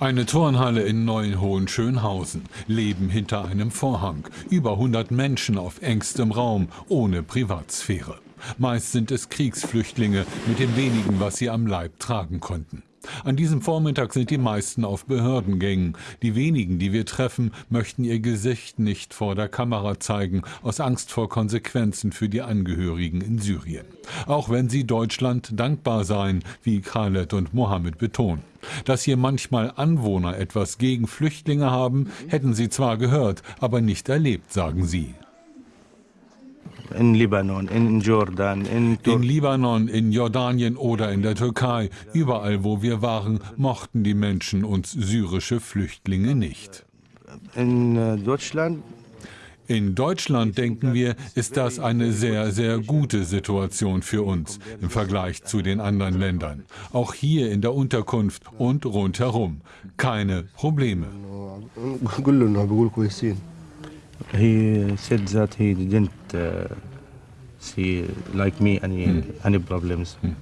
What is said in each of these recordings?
Eine Turnhalle in Neuenhohen-Schönhausen. Leben hinter einem Vorhang. Über 100 Menschen auf engstem Raum, ohne Privatsphäre. Meist sind es Kriegsflüchtlinge mit dem wenigen, was sie am Leib tragen konnten. An diesem Vormittag sind die meisten auf Behördengängen. Die wenigen, die wir treffen, möchten ihr Gesicht nicht vor der Kamera zeigen, aus Angst vor Konsequenzen für die Angehörigen in Syrien. Auch wenn sie Deutschland dankbar seien, wie Khaled und Mohammed betonen. Dass hier manchmal Anwohner etwas gegen Flüchtlinge haben, hätten sie zwar gehört, aber nicht erlebt, sagen sie in Libanon, in Jordan, in, in Libanon, in Jordanien oder in der Türkei. Überall, wo wir waren, mochten die Menschen uns syrische Flüchtlinge nicht. In äh, Deutschland in Deutschland denken wir, ist das eine sehr, sehr gute Situation für uns im Vergleich zu den anderen Ländern. Auch hier in der Unterkunft und rundherum. Keine Probleme. He said that he didn't uh, see, like me, any, hm. any problems. Hm.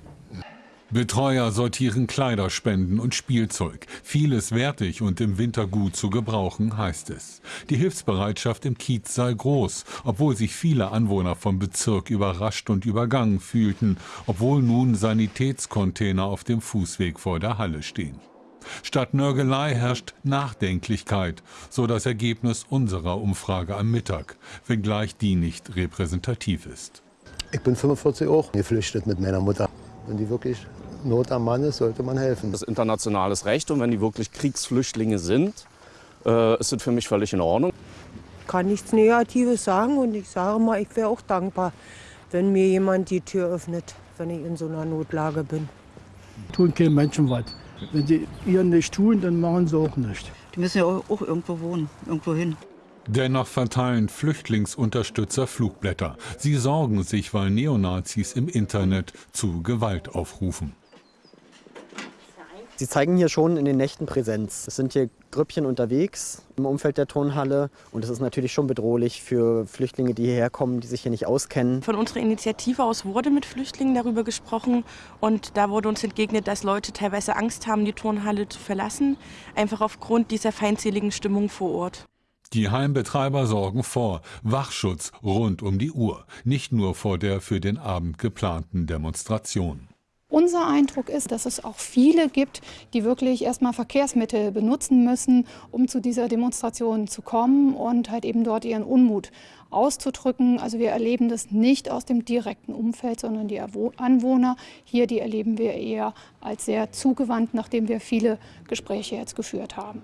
Betreuer sortieren Kleiderspenden und Spielzeug. Vieles wertig und im Winter gut zu gebrauchen, heißt es. Die Hilfsbereitschaft im Kiez sei groß, obwohl sich viele Anwohner vom Bezirk überrascht und übergangen fühlten, obwohl nun Sanitätscontainer auf dem Fußweg vor der Halle stehen. Statt Nörgelei herrscht Nachdenklichkeit, so das Ergebnis unserer Umfrage am Mittag, wenngleich die nicht repräsentativ ist. Ich bin 45 auch geflüchtet mit meiner Mutter. Wenn die wirklich Not am Mann ist, sollte man helfen. Das ist internationales Recht und wenn die wirklich Kriegsflüchtlinge sind, äh, ist das für mich völlig in Ordnung. Ich kann nichts Negatives sagen und ich sage mal, ich wäre auch dankbar, wenn mir jemand die Tür öffnet, wenn ich in so einer Notlage bin. Tun kein Menschen was. Wenn sie ihr nicht tun, dann machen sie auch nicht. Die müssen ja auch irgendwo wohnen, irgendwo hin. Dennoch verteilen Flüchtlingsunterstützer Flugblätter. Sie sorgen sich, weil Neonazis im Internet zu Gewalt aufrufen. Sie zeigen hier schon in den Nächten Präsenz. Es sind hier Grüppchen unterwegs im Umfeld der Turnhalle und es ist natürlich schon bedrohlich für Flüchtlinge, die hierher kommen, die sich hier nicht auskennen. Von unserer Initiative aus wurde mit Flüchtlingen darüber gesprochen und da wurde uns entgegnet, dass Leute teilweise Angst haben, die Turnhalle zu verlassen, einfach aufgrund dieser feindseligen Stimmung vor Ort. Die Heimbetreiber sorgen vor. Wachschutz rund um die Uhr. Nicht nur vor der für den Abend geplanten Demonstration. Unser Eindruck ist, dass es auch viele gibt, die wirklich erstmal Verkehrsmittel benutzen müssen, um zu dieser Demonstration zu kommen und halt eben dort ihren Unmut auszudrücken. Also wir erleben das nicht aus dem direkten Umfeld, sondern die Anwohner hier, die erleben wir eher als sehr zugewandt, nachdem wir viele Gespräche jetzt geführt haben.